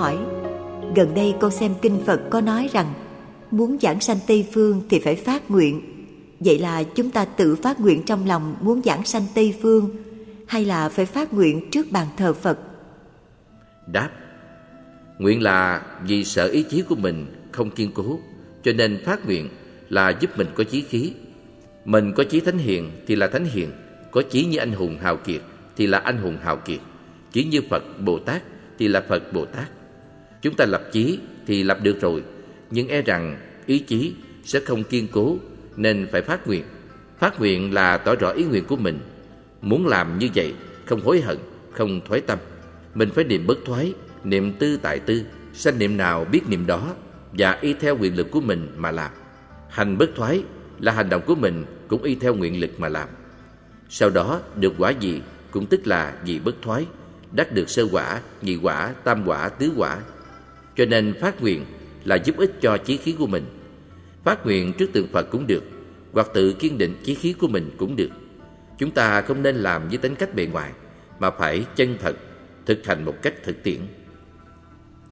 hỏi, Gần đây con xem kinh Phật có nói rằng, Muốn giảng sanh Tây Phương thì phải phát nguyện. Vậy là chúng ta tự phát nguyện trong lòng muốn giảng sanh Tây Phương, Hay là phải phát nguyện trước bàn thờ Phật? Đáp, Nguyện là vì sợ ý chí của mình không kiên cố, Cho nên phát nguyện là giúp mình có chí khí. Mình có chí thánh hiền thì là thánh hiền, Có chí như anh hùng hào kiệt thì là anh hùng hào kiệt, Chí như Phật Bồ Tát thì là Phật Bồ Tát. Chúng ta lập chí thì lập được rồi. Nhưng e rằng ý chí sẽ không kiên cố Nên phải phát nguyện. Phát nguyện là tỏ rõ ý nguyện của mình. Muốn làm như vậy Không hối hận, không thoái tâm. Mình phải niệm bất thoái Niệm tư tại tư Sanh niệm nào biết niệm đó Và y theo nguyện lực của mình mà làm. Hành bất thoái là hành động của mình Cũng y theo nguyện lực mà làm. Sau đó được quả gì Cũng tức là gì bất thoái Đắc được sơ quả, nhị quả, tam quả, tứ quả cho nên phát nguyện là giúp ích cho chí khí của mình. Phát nguyện trước tượng Phật cũng được, Hoặc tự kiên định chí khí của mình cũng được. Chúng ta không nên làm với tính cách bề ngoài, Mà phải chân thật, Thực hành một cách thực tiễn.